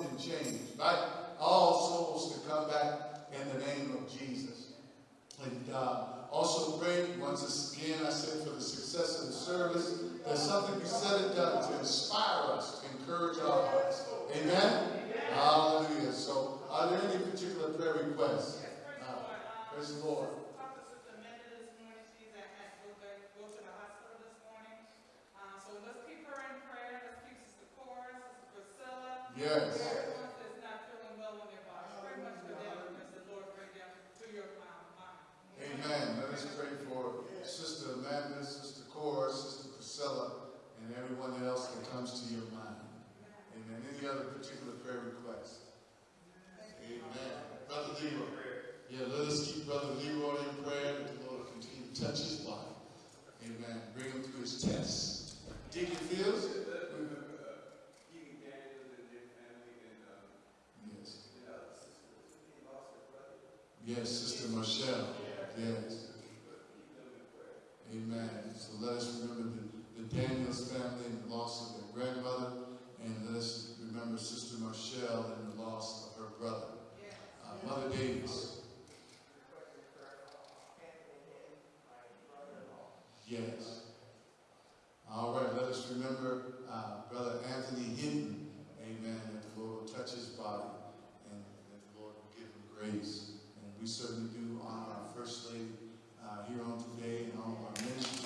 something changed. Invite all souls to come back in the name of Jesus. And uh, also pray, once again, I said, for the success of the service, that something be said and done to inspire us, to encourage our hearts. us. Amen? Hallelujah. So, are there any particular prayer requests? Yes, uh, praise the Lord. Yes. everyone else that comes to your mind. Amen. Any other particular prayer requests? Amen. Brother Leroy. Yeah, let us keep Brother Leroy in prayer that the Lord continue to touch his life. Amen. Bring him through his tests. Deacon Fields? Yes. Yes, Sister Michelle. Yes. Amen. So let us remember Daniels family and the loss of their grandmother, and let us remember Sister Marshall and the loss of her brother. Uh, Mother Davis. Yes. All right, let us remember uh, Brother Anthony Hinton, amen, that the Lord will touch his body and that the Lord will give him grace. And we certainly do honor our First Lady uh, here on today and all of our ministry.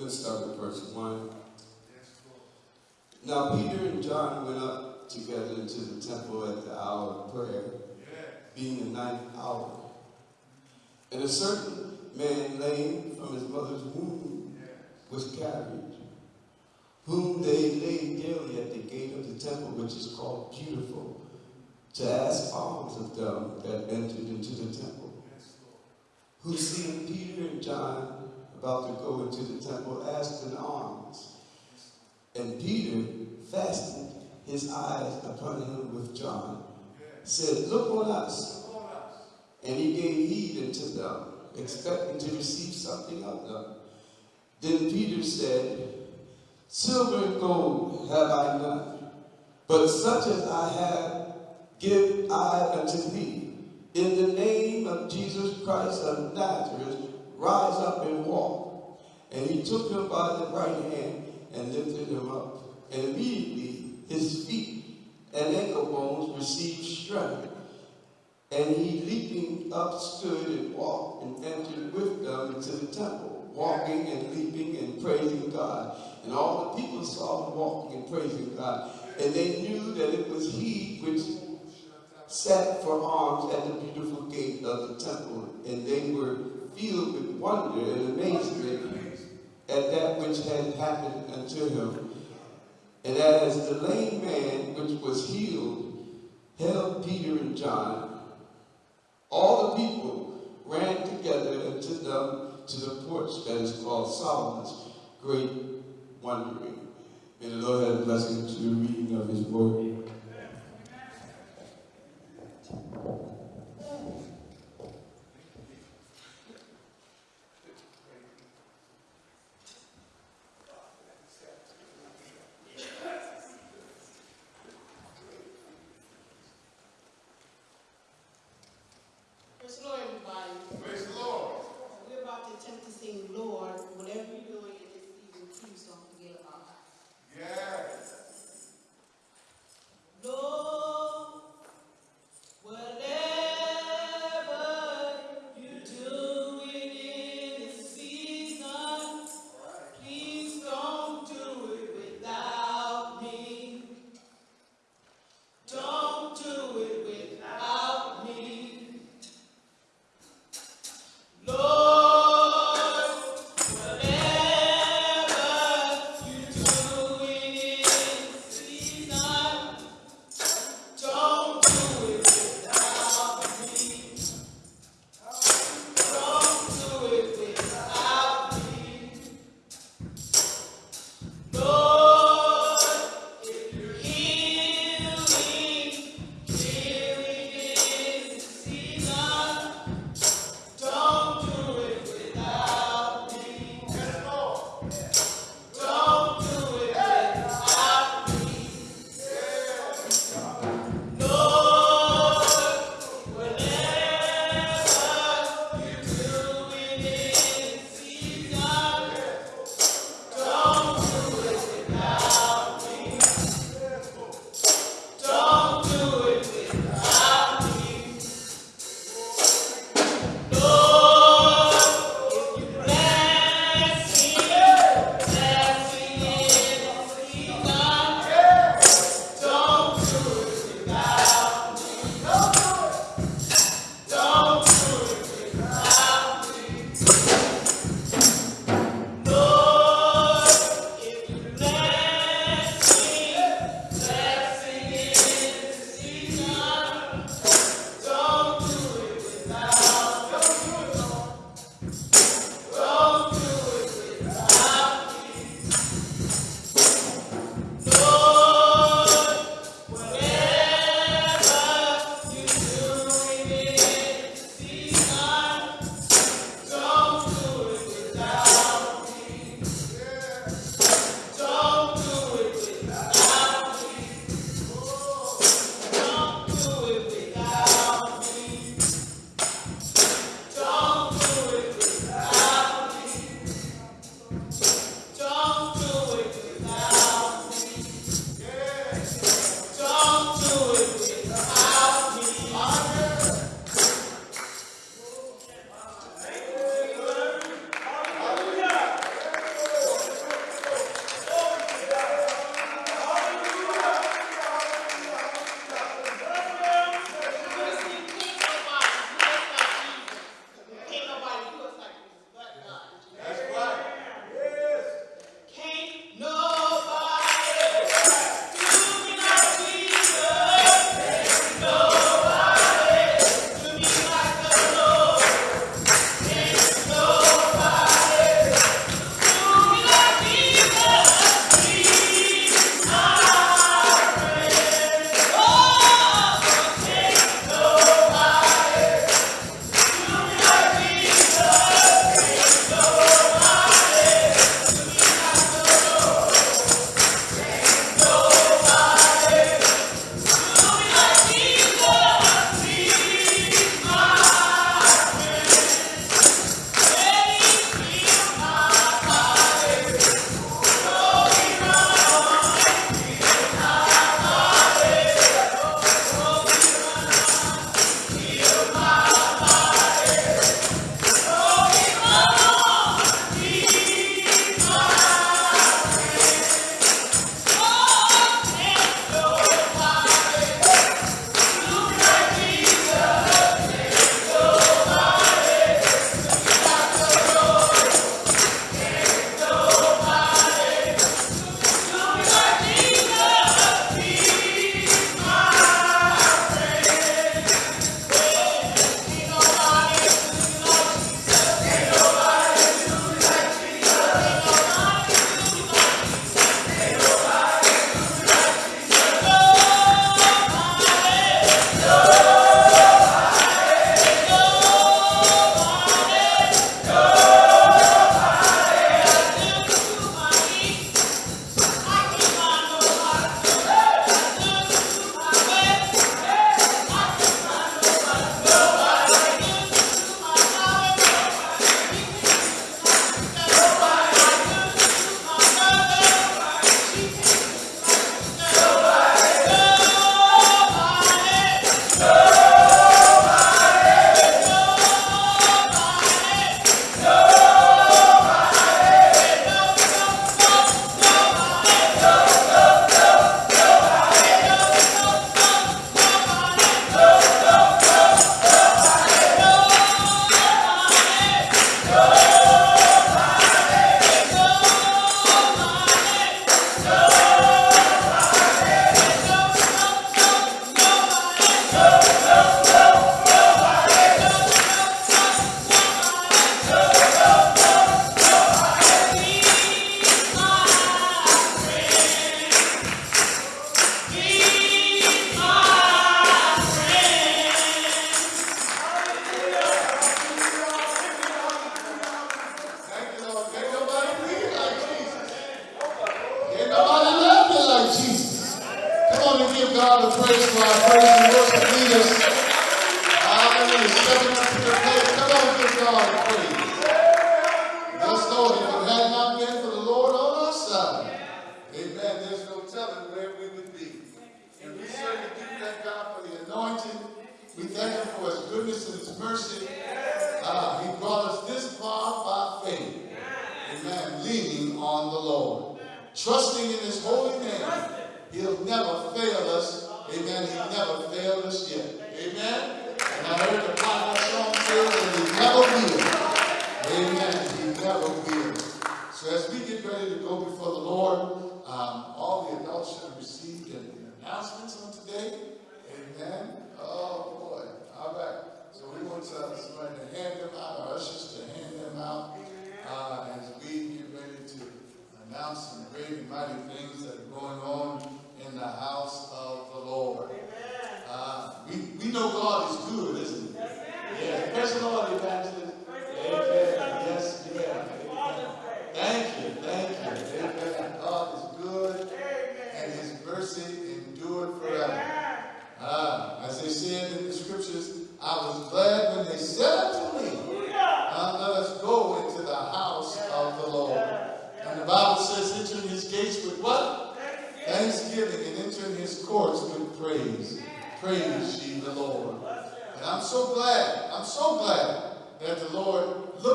We'll start with verse 1. Now Peter and John went up together into the temple at the hour of prayer, being the ninth hour. And a certain man lame from his mother's womb was carried, whom they laid daily at the gate of the temple, which is called Beautiful, to ask alms of them that entered into the temple. Who seeing Peter and John about to go into the temple asked an alms. And Peter, fastened his eyes upon him with John, said, Look on us. And he gave heed unto them, expecting to receive something of them. Then Peter said, Silver and gold have I none, but such as I have give I unto thee. In the name of Jesus Christ of Nazareth, rise up and walk. And he took him by the right hand and lifted him up. And immediately his feet and ankle bones received strength. And he leaping up stood and walked and entered with them into the temple, walking and leaping and praising God. And all the people saw him walking and praising God. And they knew that it was he which sat for alms at the beautiful gate of the temple. And they were filled with wonder and amazement at that which had happened unto him. And as the lame man which was healed held Peter and John, all the people ran together unto them to the porch that is called Solomon's Great Wondering. May the Lord have blessing to the reading of his word. Praise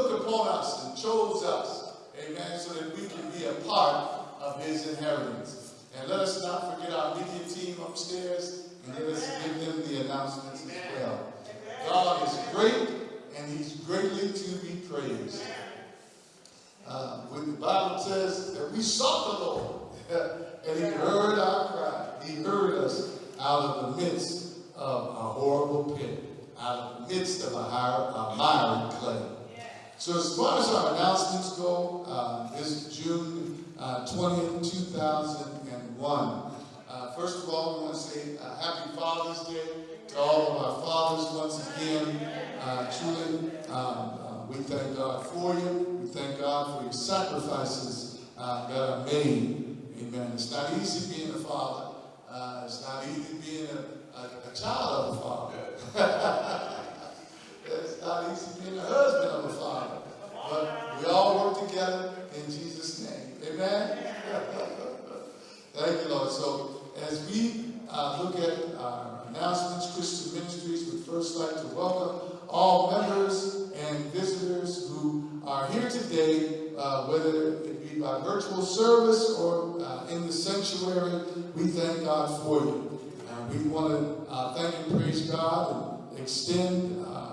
looked upon us and chose us. Amen. So that we can be a part of his inheritance. And let us not forget our media team upstairs and let us give them the announcements as well. God is great and he's greatly to be praised. Uh, when the Bible says that we sought the Lord and he heard our cry, he heard us out of the midst of a horrible pit, out of the midst of a, higher, a miry clay. So as far as our announcements go, uh, this is June uh, 20th, 2001. Uh, first of all, we want to say uh, Happy Father's Day to all of our fathers once again. Uh, truly, um, uh, we thank God for you. We thank God for your sacrifices uh, that are made. Amen. It's not easy being a father. It's not easy being a, a, a child of a father. it's not easy being a husband of a father. But we all work together in Jesus' name. Amen. Thank you, Lord. So as we uh, look at our announcements, Christian Ministries would first like to welcome all members and visitors who are here today, uh, whether it be by virtual service or uh, in the sanctuary. We thank God for you. And we want to uh, thank and praise God and extend uh,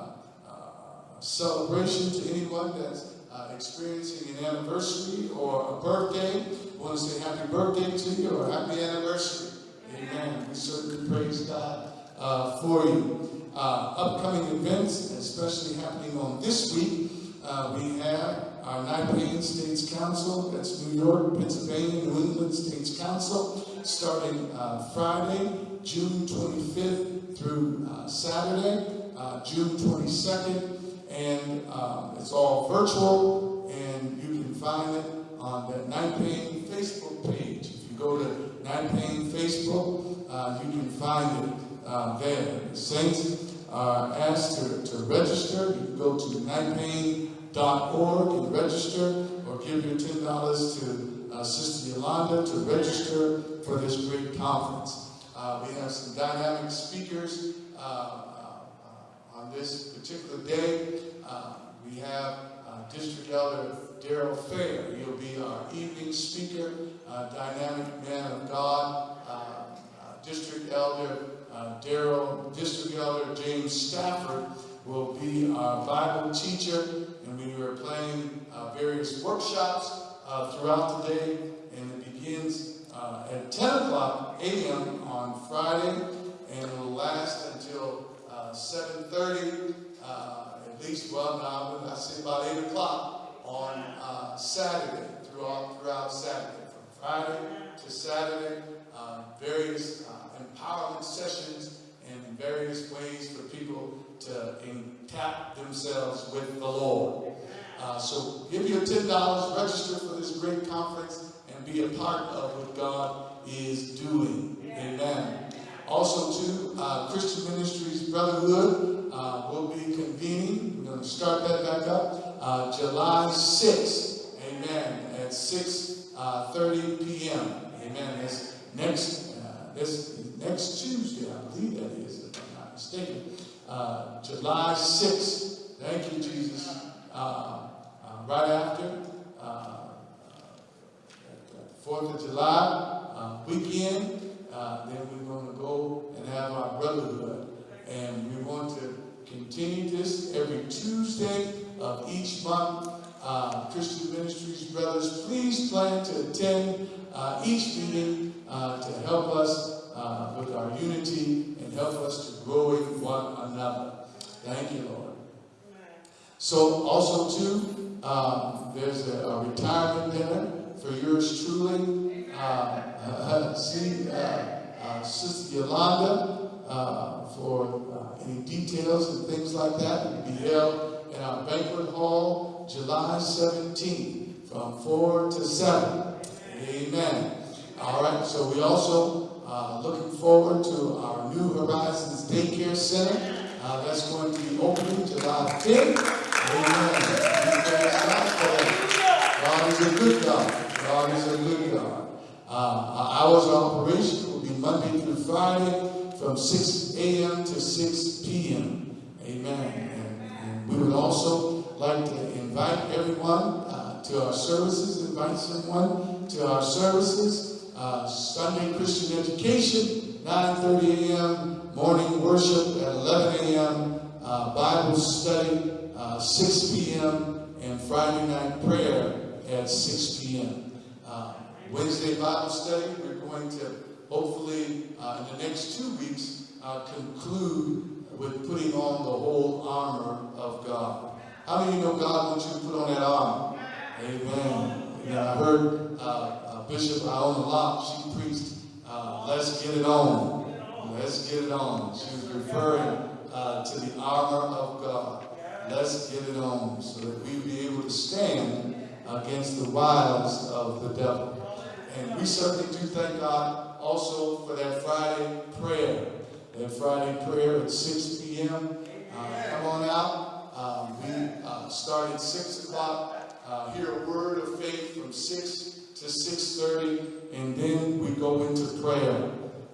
celebration to anyone that's uh, experiencing an anniversary or a birthday. Want to say happy birthday to you or happy anniversary. Amen. We certainly praise God uh, for you. Uh, upcoming events, especially happening on this week, uh, we have our Nipane States Council, that's New York, Pennsylvania, New England States Council, starting uh, Friday, June 25th through uh, Saturday, June 22nd, and um, it's all virtual, and you can find it on the Nipane Facebook page. If you go to Nipane Facebook, uh, you can find it uh, there. The saints are asked to, to register. You can go to nipane.org and register, or give your $10 to uh, Sister Yolanda to register for this great conference. Uh, we have some dynamic speakers uh, uh, this particular day. Uh, we have uh, District Elder Daryl Fair. He'll be our evening speaker, uh, dynamic man of God. District Elder Daryl, District Elder James Stafford will be our Bible teacher, and we are planning various workshops throughout the day, and it begins uh, at 10 o'clock a.m. on Friday, and will last until 7.30, uh, at least, well, now, I say about 8 o'clock on uh, Saturday, throughout, throughout Saturday, from Friday to Saturday, uh, various uh, empowerment sessions and various ways for people to tap themselves with the Lord. Uh, so give your $10, register for this great conference, and be a part of what God is doing. Amen. Also, too, uh, Christian Ministries Brotherhood uh, will be convening. We're going to start that back up uh, July 6th. Amen. At 6:30 p.m. Amen. That's next uh, this next Tuesday, I believe that is, if I'm not mistaken. Uh, July 6th. Thank you, Jesus. Uh, uh, right after uh, Fourth of July uh, weekend. Uh, then we're going to go and have our brotherhood. And we want to continue this every Tuesday of each month. Uh, Christian Ministries brothers, please plan to attend uh, each meeting uh, to help us uh, with our unity and help us to grow in one another. Thank you, Lord. So also too, um, there's a, a retirement dinner for yours truly. Uh, see uh, Sister Yolanda uh, for uh, any details and things like that. It will be held in our banquet hall July 17th from 4 to 7. Amen. All right, so we also looking forward to our New Horizons Daycare Center. Uh, that's going to be opening July 5th. Amen. God is a good God. God is a good God. Uh, our hours of operation Monday through Friday from 6 a.m. to 6 p.m. Amen. And, and we would also like to invite everyone uh, to our services, invite someone to our services. Uh, Sunday Christian Education, 9.30 a.m., morning worship at 11 a.m., uh, Bible study, uh, 6 p.m., and Friday night prayer at 6 p.m. Uh, Wednesday Bible study, we're going to hopefully uh, in the next two weeks uh, conclude with putting on the whole armor of God. How many of you know God wants you to put on that armor? Amen. And I heard uh, uh, Bishop Iona Locke, she preached, uh, let's get it on. Let's get it on. She was referring uh, to the armor of God. Let's get it on so that we be able to stand against the wiles of the devil. And we certainly do thank God also for that Friday prayer. That Friday prayer at 6 p.m. Uh, come on out. Um, we uh, start at 6 o'clock. Uh, hear a word of faith from 6 to 6.30. And then we go into prayer.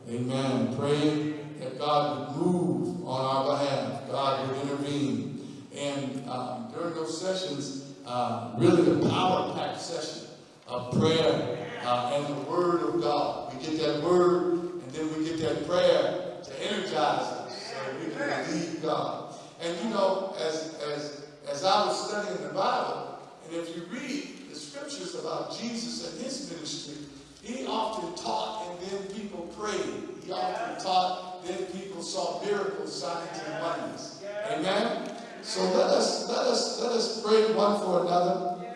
Amen. Praying that God would move on our behalf. God would intervene. And um, during those sessions, uh, really a power-packed session of prayer uh, and the Word of God. We get that Word, and then we get that prayer to energize us so we can believe God. And you know, as, as, as I was studying the Bible, and if you read the scriptures about Jesus and his ministry, he often taught and then people prayed. He often taught, then people saw miracles, signs, and wonders. Amen? So let us let us let us pray one for another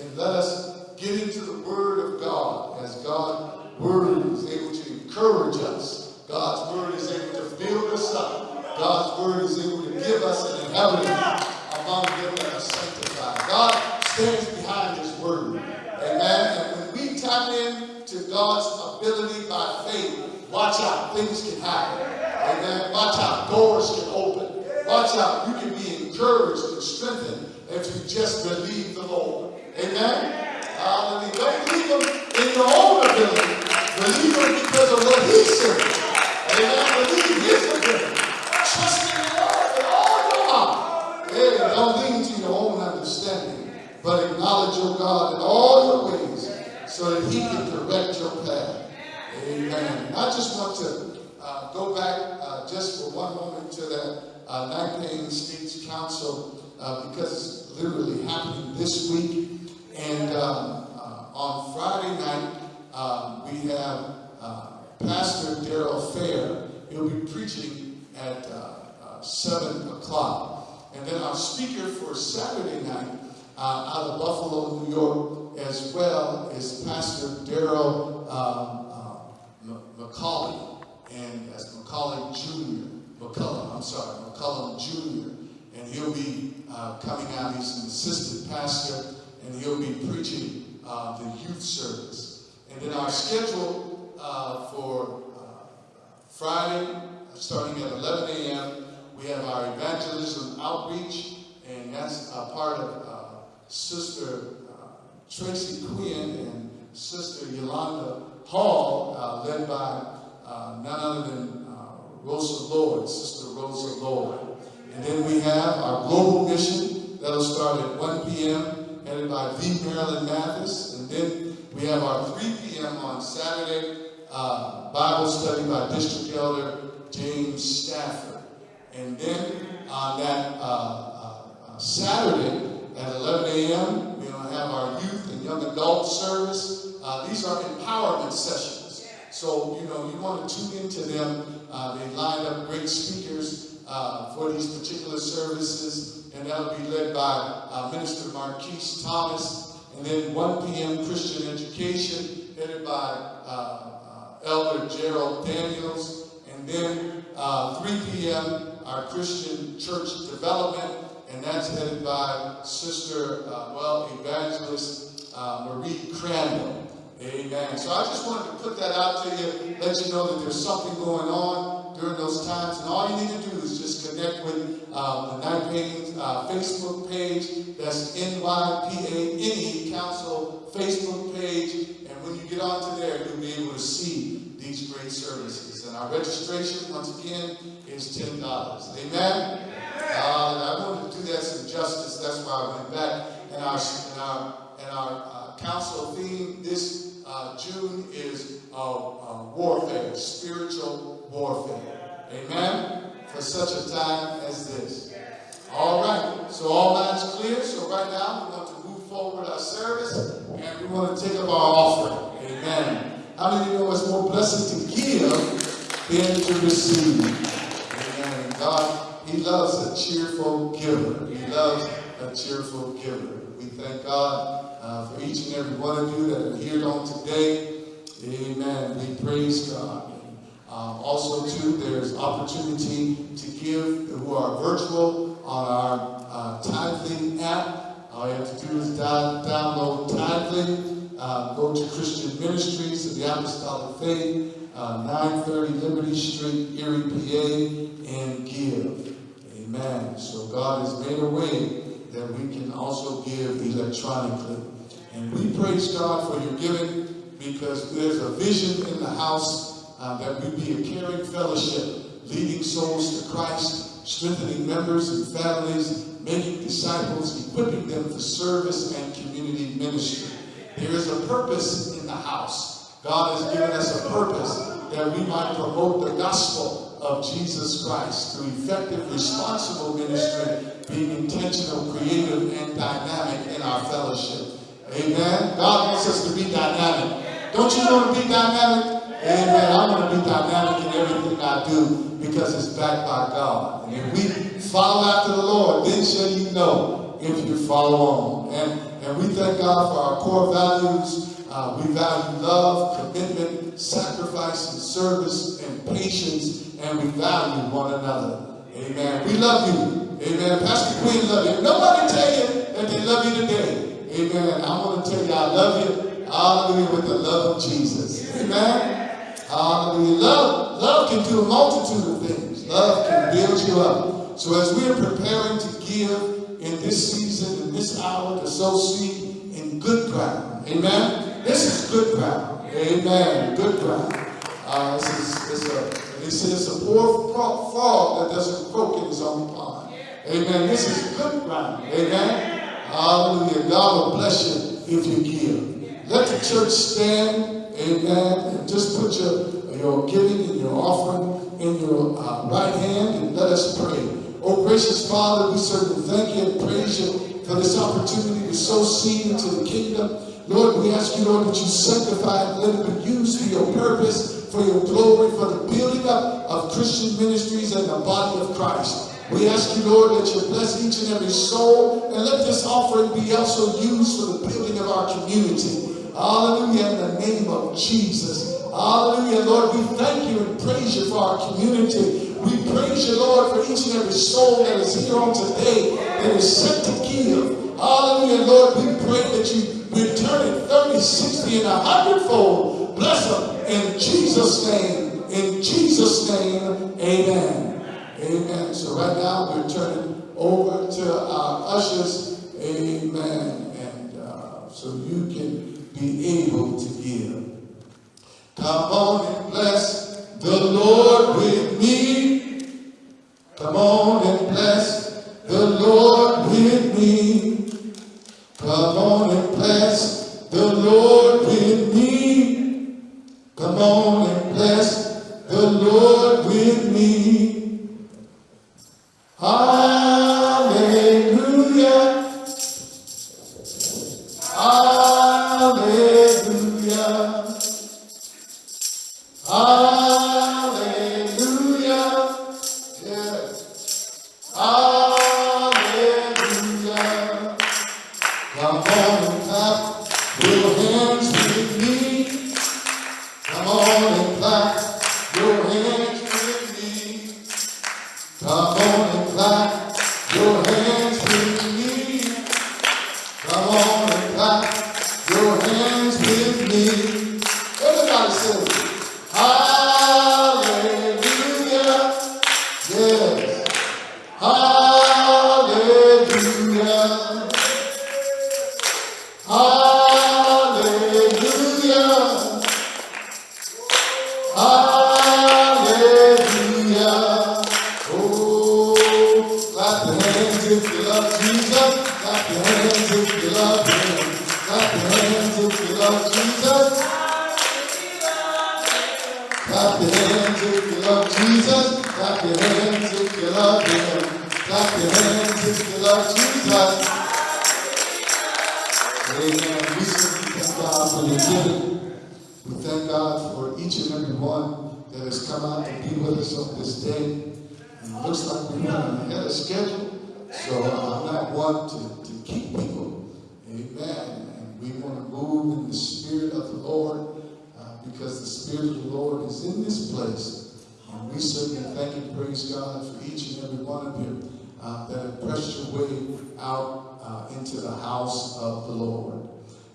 and let us get into the word of God as God's word is able to encourage us. God's word is able to build us up. God's word is able to give us an inheritance among them that are sanctified. God stands behind his word. Amen. And when we tap in to God's ability by faith, watch out, things can happen. Amen. Watch out, doors can open. Watch out, you can be encouraged and strengthened if you just believe the Lord. Amen. Hallelujah. Don't believe them in your own ability. Believe him because of what he said. Amen. Believe his ability. Trust in the Lord with all your heart. Don't lean to your own understanding, but acknowledge your God in all your ways so that he can direct your path. Amen. I just want to uh, go back uh, just for one moment to that uh, States Council uh, because it's literally happening this week. And um, uh, on Friday night, um, we have uh, Pastor Daryl Fair. He'll be preaching at uh, uh, 7 o'clock. And then our speaker for Saturday night uh, out of Buffalo, New York, as well, is Pastor Daryl um, McCauley. And that's McCauley Jr. McCullum, I'm sorry, McCullum Jr. And he'll be uh, coming out. He's an assistant pastor, and he'll be preaching uh, the youth service. And then our schedule uh, for uh, Friday, starting at 11 a.m., we have our evangelism outreach, and that's a part of uh, Sister uh, Tracy Quinn and Sister Yolanda Hall, uh, led by none other than Rosa Lord, Sister Rosa Lord. And then we have our global mission that'll start at 1 p.m., headed by V. Marilyn Mathis. And then We have our 3 p.m. on Saturday uh, Bible study by District Elder James Stafford. And then on that uh, uh, uh, Saturday at 11 a.m., we're going to have our youth and young adult service. Uh, these are empowerment sessions. So, you know, you want to tune into them. Uh, they line up great speakers uh, for these particular services, and that'll be led by uh, Minister Marquise Thomas. And then 1 p.m. Christian education, headed by uh, uh, Elder Gerald Daniels. And then uh, 3 p.m. our Christian church development, and that's headed by Sister, uh, well, Evangelist Marie Crandall. Amen. So I just wanted to put that out to you, let you know that there's something going on during those times. And all you need to do is just connect with um, the Night Paintings uh, Facebook page. That's NYPANE Council Facebook page. And when you get onto there, you'll be able to see these great services. And our registration, once again, is $10. Amen? Uh, I wanted to do that some justice. That's why I went back. And our, and our, and our uh, council theme this uh, June is uh, uh, warfare, spiritual warfare. Amen? For such a time as this. All right. So all minds clear. So right now we want to move forward our service and we want to take up our offering. Amen. How many of you know it's more blessed to give than to receive? Amen. God, He loves a cheerful giver. He loves a cheerful giver. We thank God uh, for each and every one of you that are here on today. Amen. We praise God. Um, also, too, there's opportunity to give who are virtual on our uh, Tithely app. All you have to do is down, download Tithely, uh, go to Christian Ministries of the Apostolic Faith, uh, 930 Liberty Street, Erie, PA, and give. Amen. So God has made a way that we can also give electronically. And we praise God for your giving because there's a vision in the house uh, that we be a caring fellowship, leading souls to Christ, strengthening members and families, making disciples, equipping them for service and community ministry. There is a purpose in the house. God has given us a purpose that we might promote the gospel of Jesus Christ through effective, responsible ministry, being intentional, creative, and dynamic in our fellowship. Amen. God wants us to be dynamic. Don't you want to be dynamic? Amen. I want to be dynamic in everything I do because it's backed by God. And if we follow after the Lord, then shall you know if you follow on. And, and we thank God for our core values. Uh, we value love, commitment, sacrifice, and service, and patience, and we value one another. Amen. We love you. Amen. Pastor Queen love you. Nobody tell you that they love you today. Amen. I want to tell you I love you. Hallelujah with the love of Jesus. Amen. Hallelujah. Love, love can do a multitude of things. Love can build you up. So as we are preparing to give in this season, in this hour, to sow seed in good ground. Amen. This is good ground. Amen. Good ground. Uh, this is, a, say it's a poor fro- frog that doesn't croak in his own pond. Amen. This is good ground. Amen. Hallelujah. God will bless you if you give. Let the church stand. Amen. And just put your, your giving and your offering in your uh, right hand and let us pray. Oh, gracious Father, we certainly thank you and praise you for this opportunity to sow seed into the kingdom. Lord, we ask you, Lord, that you sanctify and let it be used for your purpose, for your glory, for the building up of Christian ministries and the body of Christ. We ask you, Lord, that you bless each and every soul, and let this offering be also used for the building of our community. Hallelujah, in the name of Jesus. Hallelujah, Lord, we thank you and praise you for our community. We praise you, Lord, for each and every soul that is here on today that is set to give. Hallelujah, Lord, we pray that you return it 30, 60, and a hundredfold. Bless them in Jesus' name. In Jesus' name, amen. Amen. So right now we're turning over to our ushers. Amen. And uh, so you can be able to give. Come on and bless the Lord with me. Come on and bless the Lord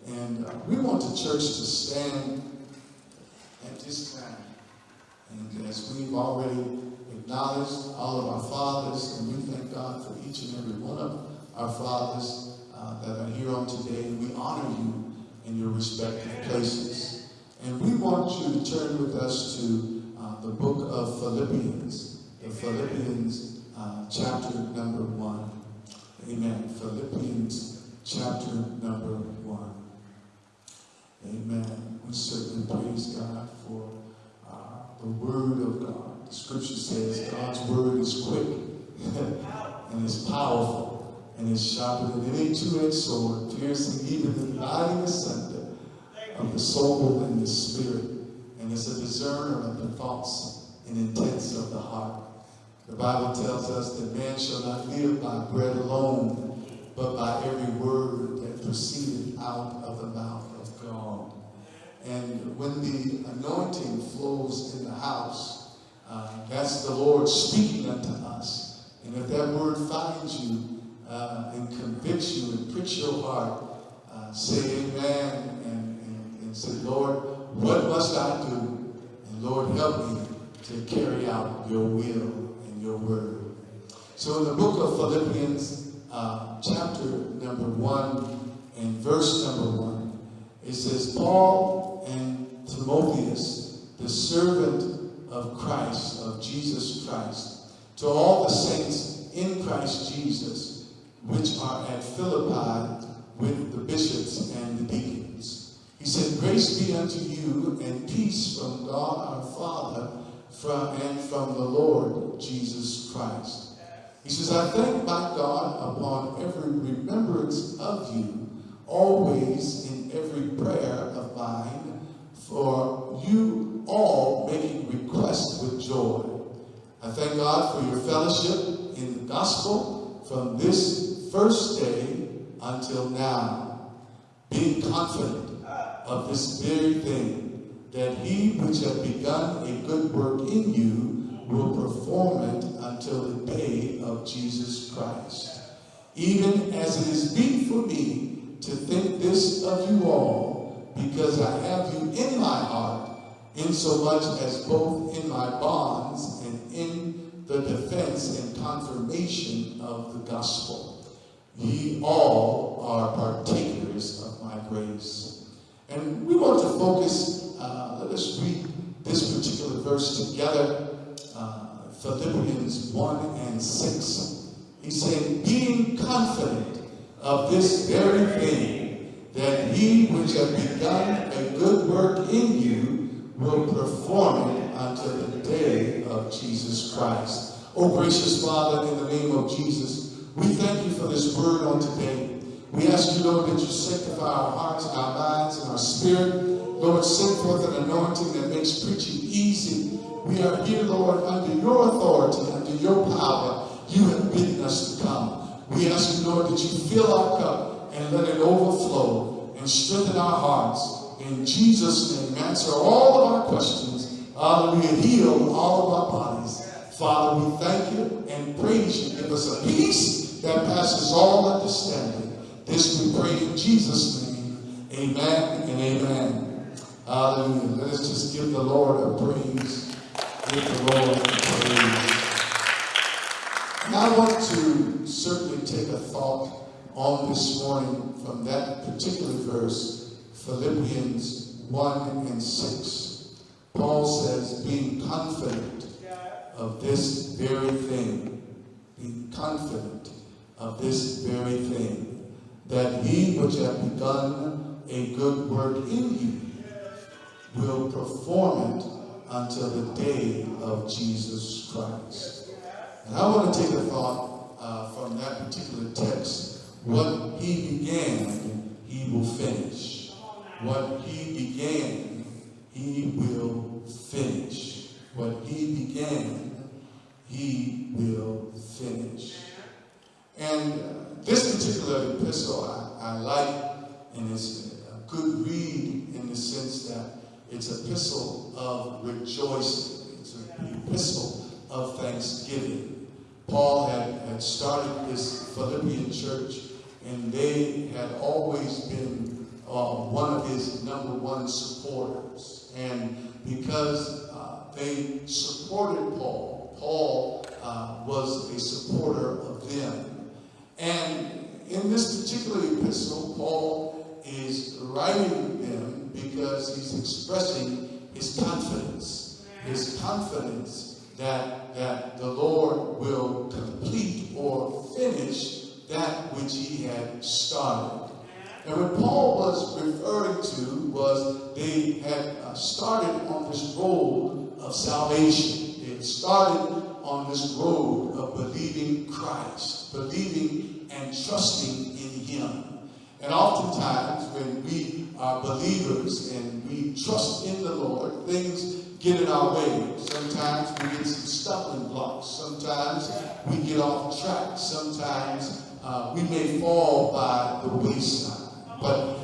And uh, we want the church to stand at this time. And as we've already acknowledged all of our fathers, and we thank God for each and every one of our fathers uh, that are here on today, we honor you in your respective places. And we want you to turn with us to uh, the book of Philippians, the Philippians uh, chapter number one. Amen. Philippians chapter number one. Amen. We certainly praise God for uh, the Word of God. The Scripture says God's Word is quick and is powerful and is sharper than any two-edged sword, piercing even the dividing asunder of the soul and the spirit, and is a discerner of the thoughts and intents of the heart. The Bible tells us that man shall not live by bread alone, but by every word that proceeded out of the mouth. And when the anointing flows in the house, uh, that's the Lord speaking unto us. And if that word finds you uh, and convicts you and pricks your heart, uh, say amen and, and, and say, Lord, what must I do? And Lord, help me to carry out your will and your word. So in the book of Philippians, uh, chapter number one and verse number one, it says, Paul Timotheus, the servant of Christ, of Jesus Christ, to all the saints in Christ Jesus, which are at Philippi with the bishops and the deacons. He said, Grace be unto you and peace from God our Father from, and from the Lord Jesus Christ. He says, I thank my God upon every remembrance of you, always in every prayer of mine, for you all making request with joy. I thank God for your fellowship in the gospel from this first day until now, being confident of this very thing, that he which hath begun a good work in you will perform it until the day of Jesus Christ. Even as it is meet for me to think this of you all, because I have you in my heart, insomuch as both in my bonds and in the defense and confirmation of the gospel. Ye all are partakers of my grace. And we want to focus, uh, let us read this particular verse together, uh, Philippians 1 and 6. He said, being confident of this very thing, that he which hath begun a good work in you will perform it until the day of Jesus Christ. Oh, gracious Father, in the name of Jesus, we thank you for this word on today. We ask you, Lord, that you sanctify our hearts, our minds, and our spirit. Lord, send forth an anointing that makes preaching easy. We are here, Lord, under your authority, under your power. You have bidden us to come. We ask you, Lord, that you fill our cup and let it overflow and strengthen our hearts. In Jesus' name, answer all of our questions. Hallelujah. Heal all of our bodies. Father, we thank you and praise you. Give us a peace that passes all understanding. This we pray in Jesus' name. Amen and amen. Hallelujah. Let us just give the Lord a praise. Give the Lord a praise. And I want to certainly take a thought on this morning from that particular verse, Philippians 1 and 6. Paul says, being confident of this very thing, being confident of this very thing, that he which hath begun a good work in you will perform it until the day of Jesus Christ. And I want to take a thought uh, from that particular text. What he began, he will finish. What he began, he will finish. What he began, he will finish. And uh, this particular epistle I, I like, and it's a good read in the sense that it's an epistle of rejoicing. It's an epistle of thanksgiving. Paul had, had started this Philippian church, and they had always been uh, one of his number one supporters. And because uh, they supported Paul, Paul uh, was a supporter of them. And in this particular epistle, Paul is writing them because he's expressing his confidence, his confidence that, that the Lord will complete or finish that which he had started. And what Paul was referring to was they had uh, started on this road of salvation. They had started on this road of believing Christ, believing and trusting in Him. And oftentimes, when we are believers and we trust in the Lord, things get in our way. Sometimes we get some stumbling blocks. Sometimes we get off track. Sometimes uh, we may fall by the wayside. But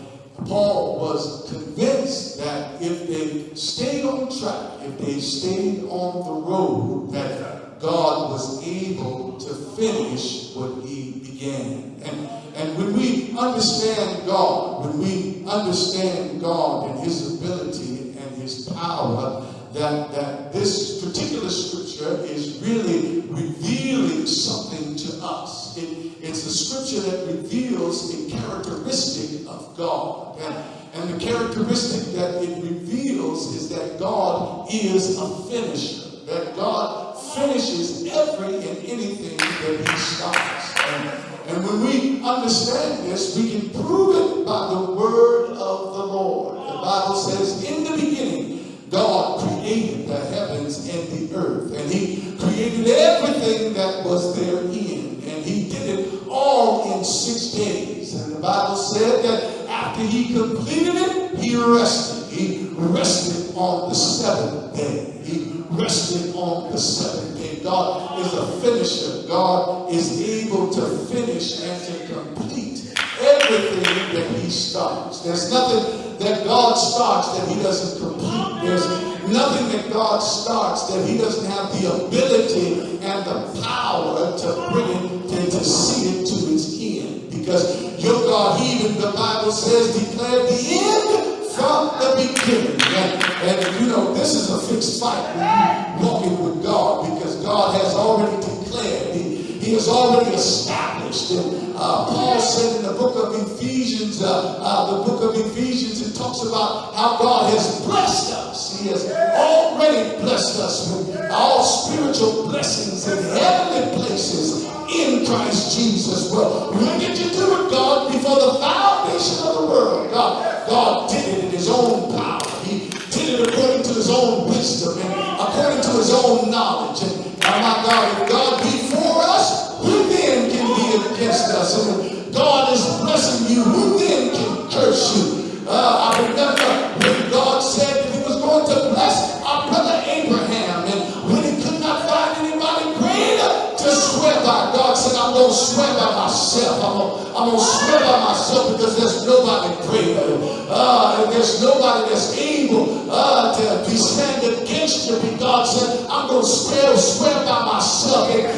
Paul was convinced that if they stayed on track, if they stayed on the road, that God was able to finish what he began. And, and when we understand God, when we understand God and his ability and his power, that, that this particular scripture is really revealing something to us. It, it's a scripture that reveals a characteristic of God. And, and the characteristic that it reveals is that God is a finisher, that God finishes every and anything that he starts. And, and when we understand this, we can prove it by the word of the Lord. The Bible says, in the beginning, God created the heavens and the earth, and He created everything that was therein, and He did it all in six days. And the Bible said that after He completed it, He rested. He rested on the seventh day. He rested on the seventh day. God is a finisher. God is able to finish and to complete everything that He starts. There's nothing that God starts that he doesn't complete. There's nothing that God starts that he doesn't have the ability and the power to bring it, to, to see it to its end. Because your God, he even the Bible says, declared the end from the beginning. And, and you know, this is a fixed fight when you're walking with God because God has already declared, He, he has already established. And uh, Paul said in the book of Ephesians, uh, uh, the book of Ephesians, it talks about how God has blessed us. He has already blessed us with all spiritual blessings in heavenly places in Christ Jesus. Well, when did you do nobody that's able uh, to be stand against you. And God said, I'm going to swear, swear by myself. And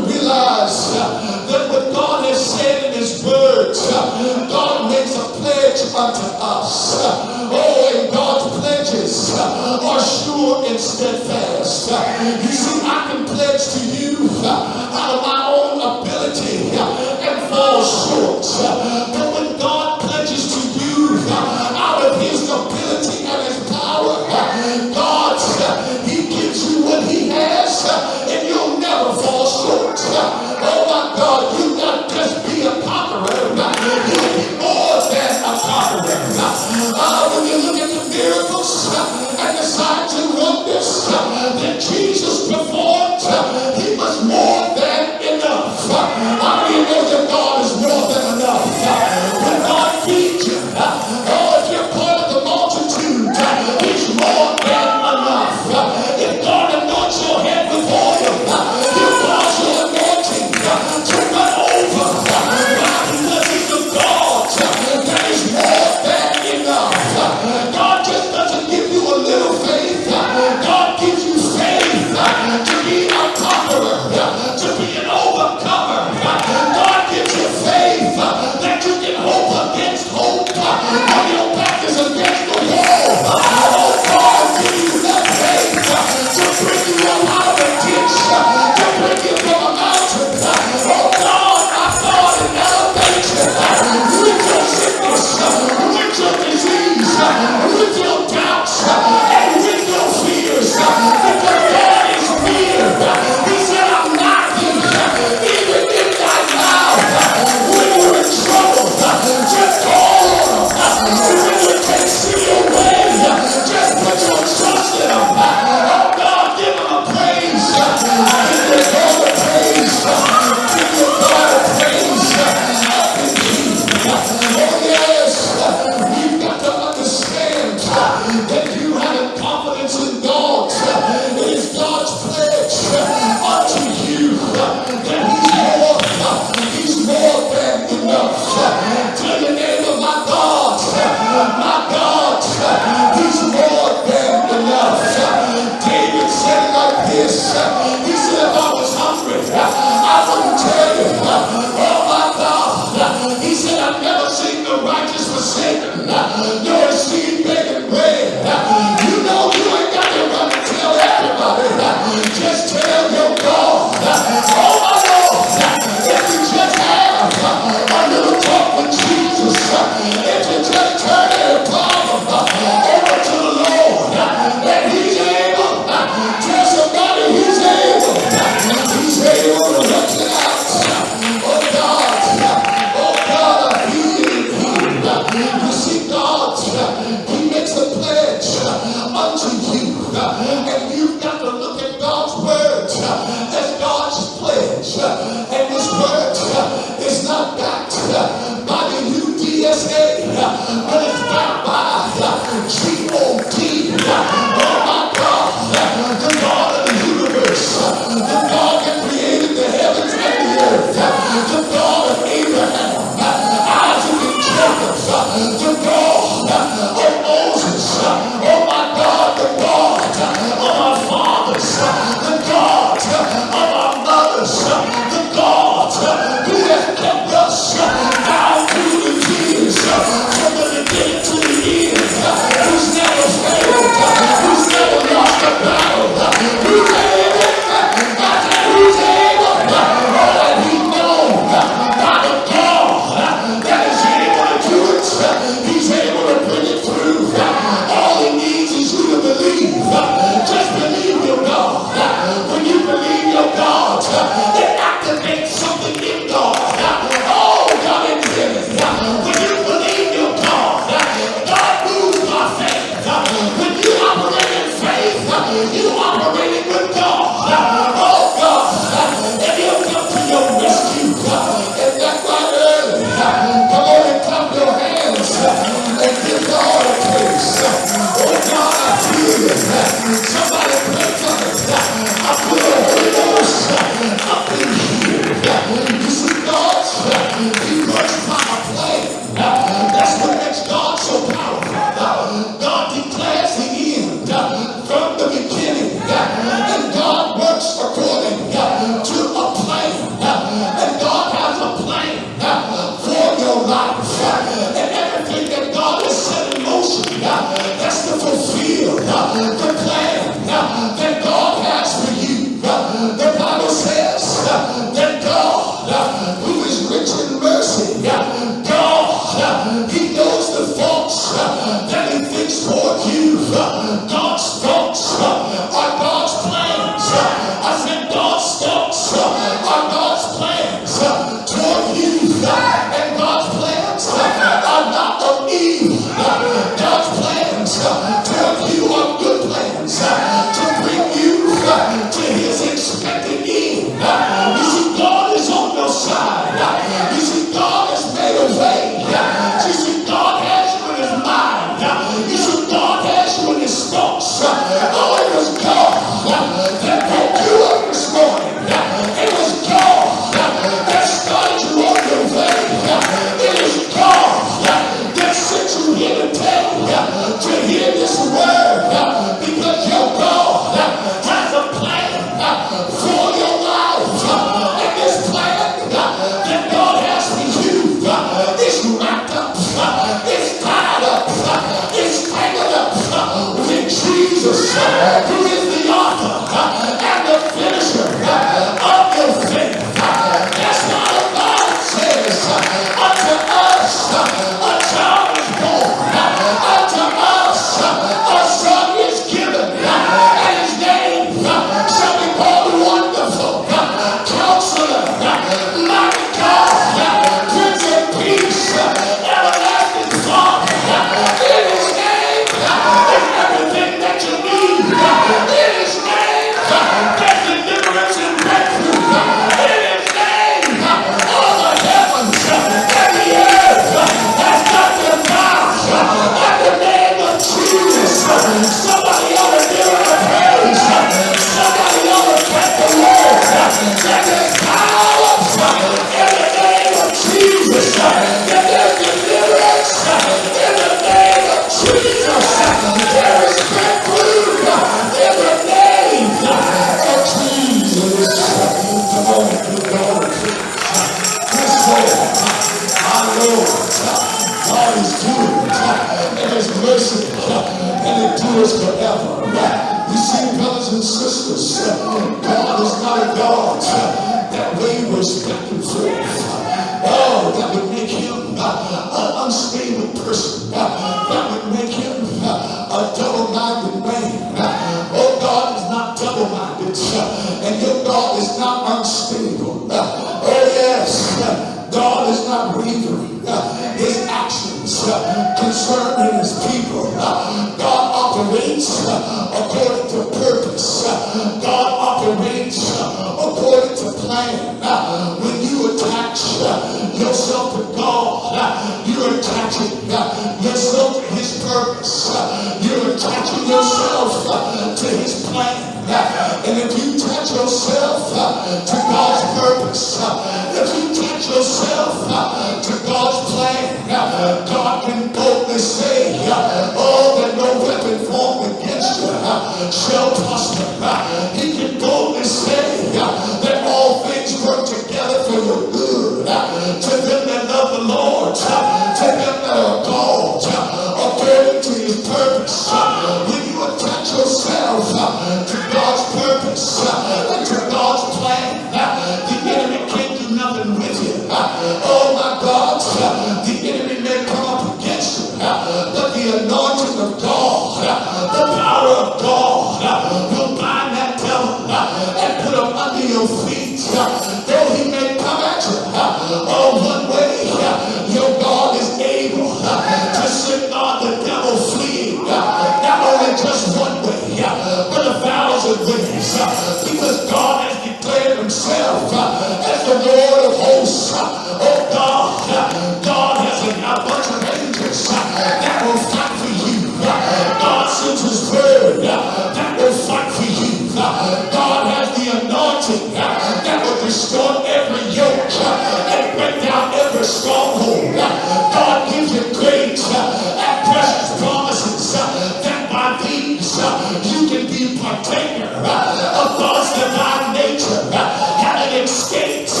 falls divine nature, how it escapes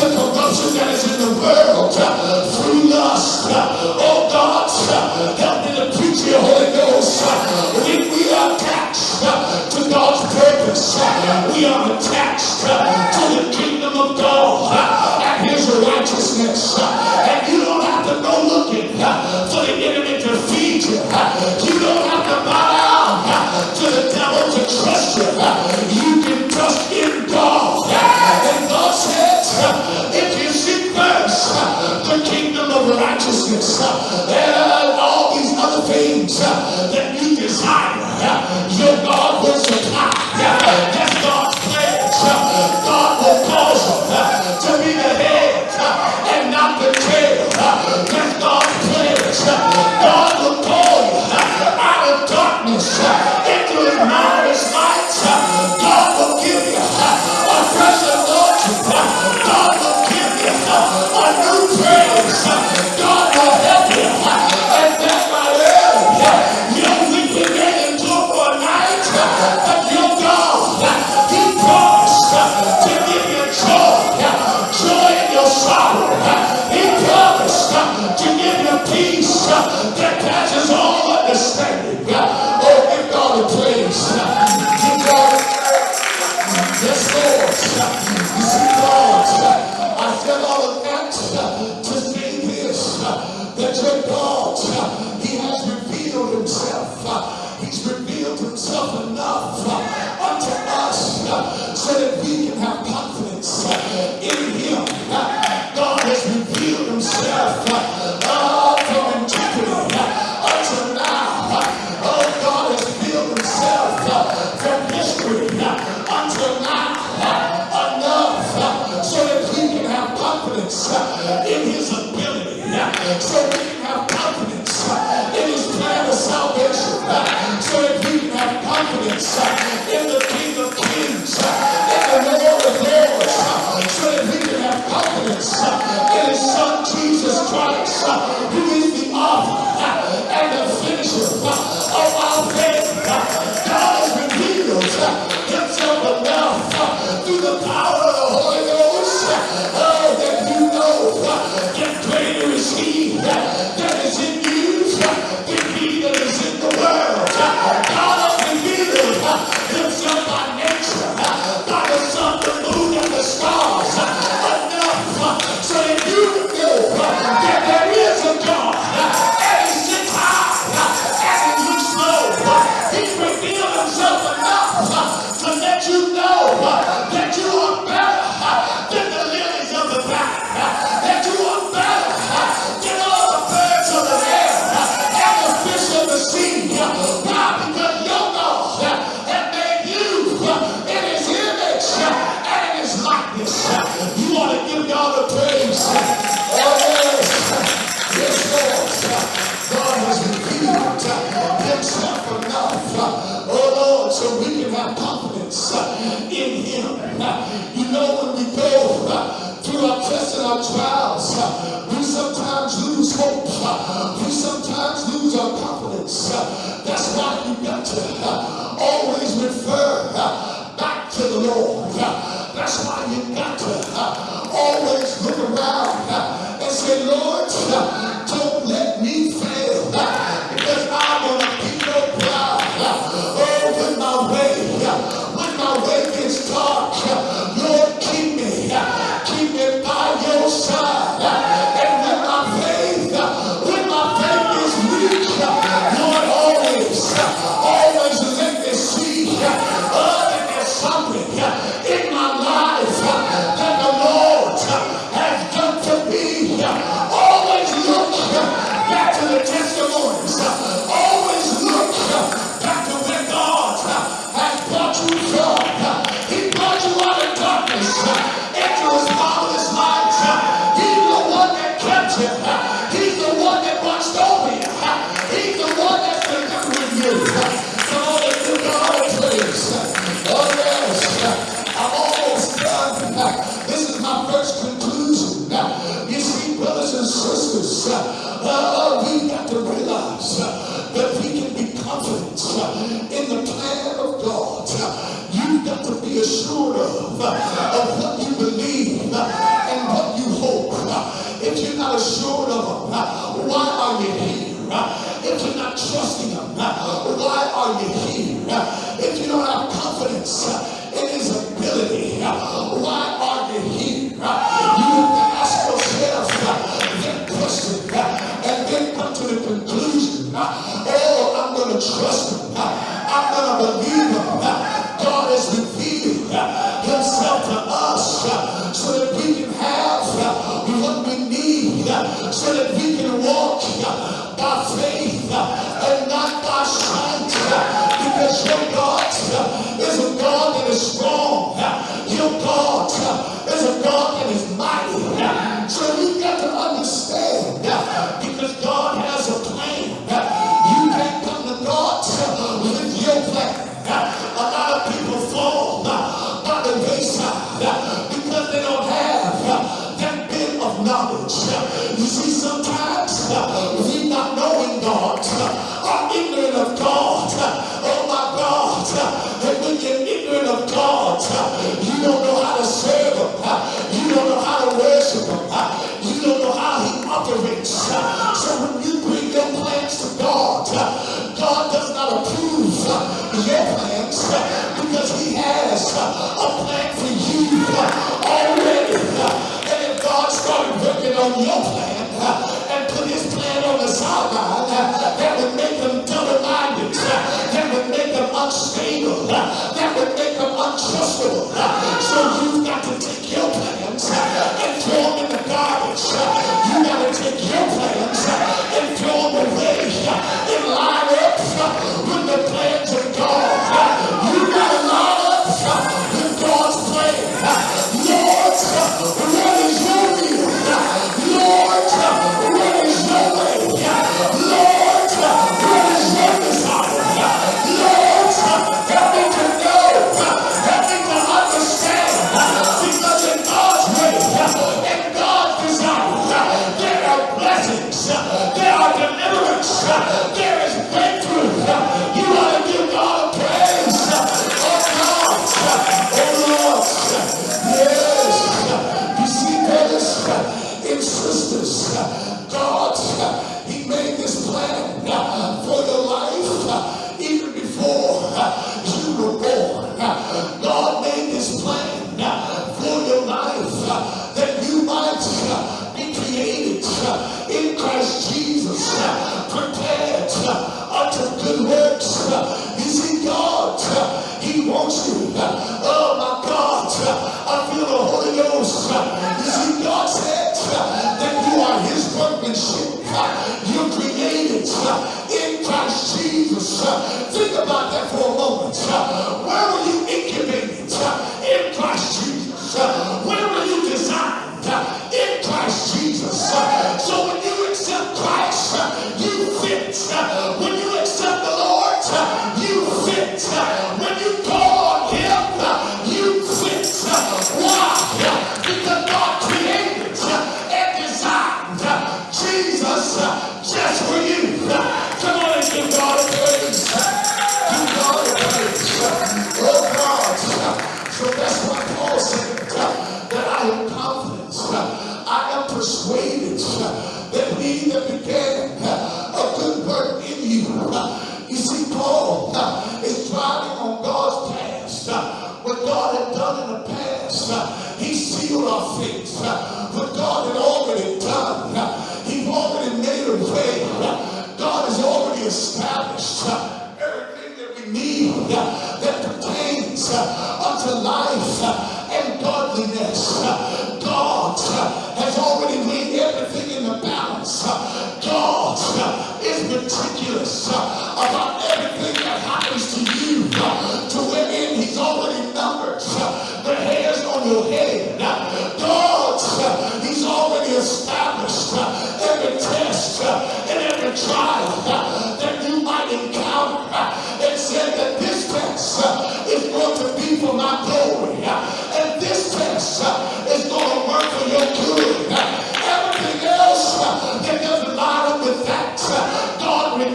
the corruption that is in the world through lust. Oh God, help me to preach your Holy Ghost. If we are attached to God's purpose, we are attached to the kingdom of God and his righteousness. And you don't have to go looking for the enemy to feed you. You don't to the devil to trust you. You can trust in God. And God says, if you seek first the kingdom of righteousness and all these other things that you desire, your God will supply. himself enough through the power of the Holy Ghost that. You know that greater is he that is in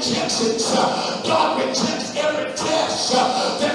It. God rejects every test that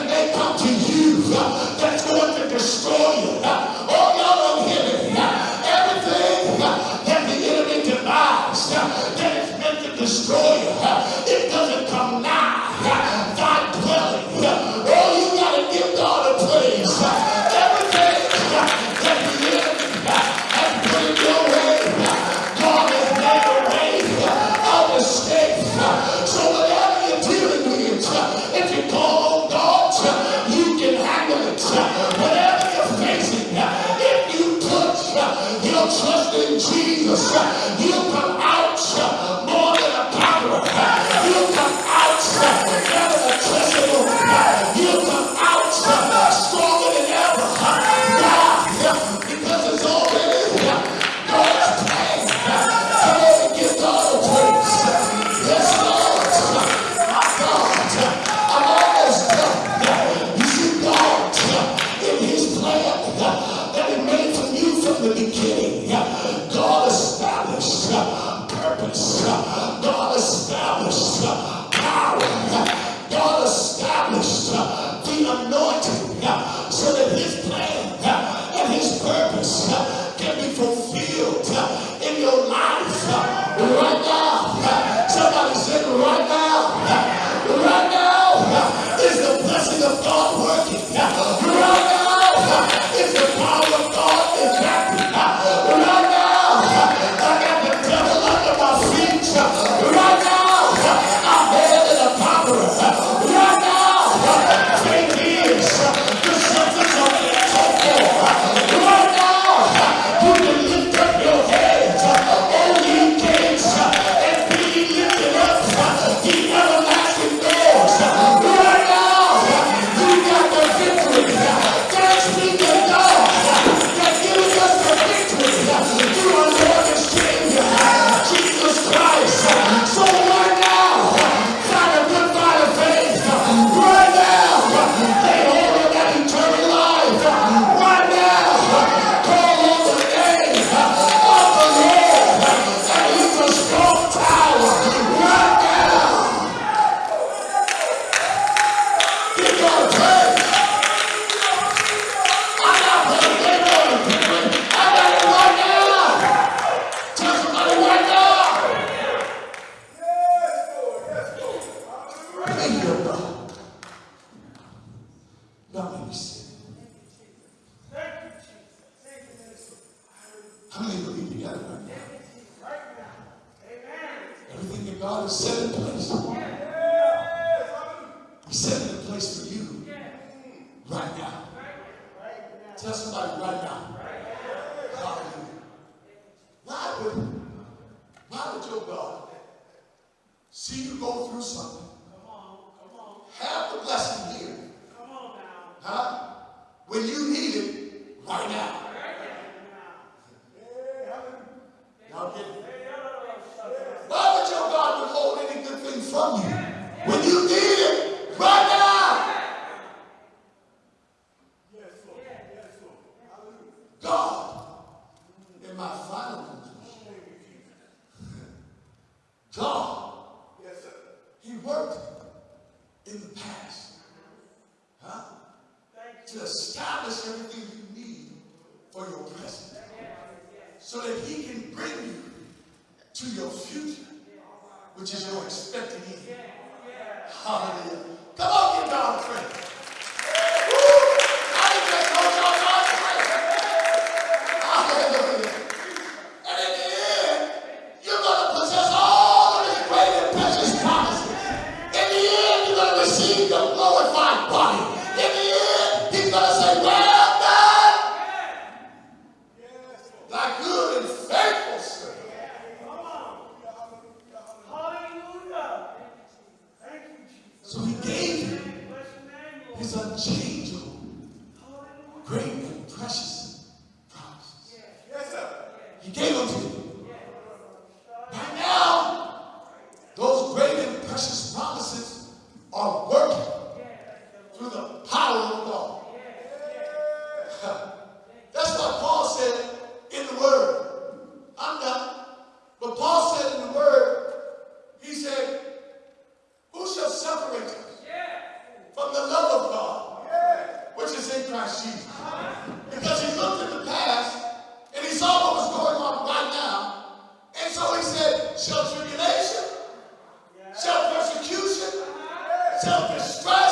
shall